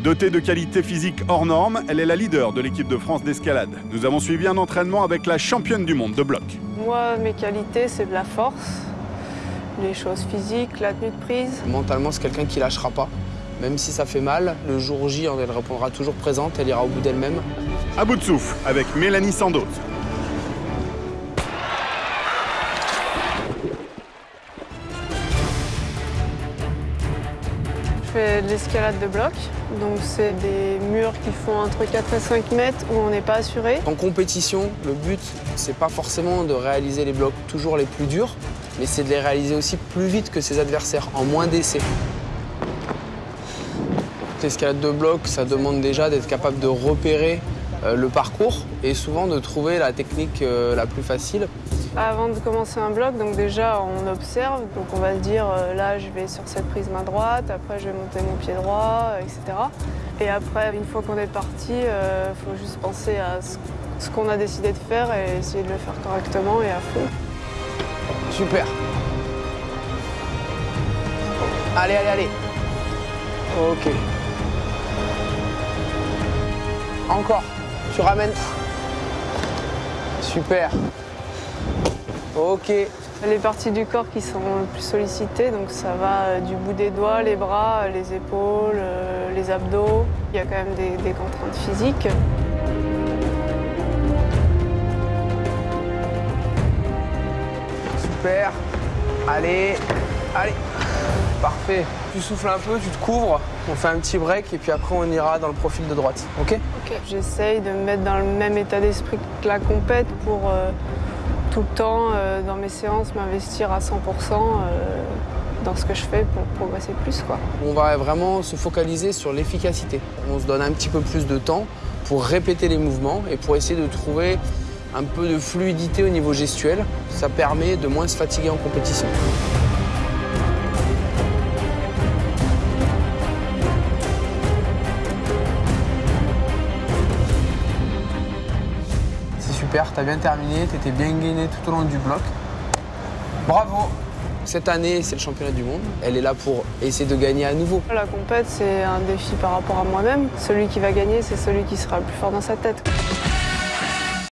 Dotée de qualités physiques hors normes, elle est la leader de l'équipe de France d'escalade. Nous avons suivi un entraînement avec la championne du monde de bloc. Moi, mes qualités, c'est de la force, les choses physiques, la tenue de prise. Mentalement, c'est quelqu'un qui lâchera pas. Même si ça fait mal, le jour J, elle répondra toujours présente, elle ira au bout d'elle-même. À bout de souffle avec Mélanie Sandoz. Fais de l'escalade de bloc, donc c'est des murs qui font entre 4 et 5 mètres où on n'est pas assuré. En compétition, le but, c'est pas forcément de réaliser les blocs toujours les plus durs, mais c'est de les réaliser aussi plus vite que ses adversaires, en moins d'essais. L'escalade de bloc, ça demande déjà d'être capable de repérer le parcours et souvent de trouver la technique euh, la plus facile. Avant de commencer un bloc, donc déjà on observe, donc on va se dire euh, là je vais sur cette prise main droite, après je vais monter mon pied droit, etc. Et après, une fois qu'on est parti, il faut juste penser à ce qu'on a décidé de faire et essayer de le faire correctement et à fond. Super. Allez, allez, allez. Ok. Encore. Tu ramènes. Super. Ok. Les parties du corps qui sont le plus sollicitées, donc ça va euh, du bout des doigts, les bras, euh, les épaules, euh, les abdos. Il y a quand même des, des contraintes physiques. Super. Allez. Allez. Parfait. Tu souffles un peu, tu te couvres, on fait un petit break et puis après on ira dans le profil de droite. Ok? Ok. J'essaye de me mettre dans le même état d'esprit que la compète pour euh, tout le temps, euh, dans mes séances, m'investir à 100% euh, dans ce que je fais pour progresser plus. Quoi. On va vraiment se focaliser sur l'efficacité. On se donne un petit peu plus de temps pour répéter les mouvements et pour essayer de trouver un peu de fluidité au niveau gestuel. Ça permet de moins se fatiguer en compétition. Super, t'as bien terminé, t'étais bien gainé tout au long du bloc. Bravo Cette année, c'est le championnat du monde. Elle est là pour essayer de gagner à nouveau. La compète, c'est un défi par rapport à moi-même. Celui qui va gagner, c'est celui qui sera le plus fort dans sa tête.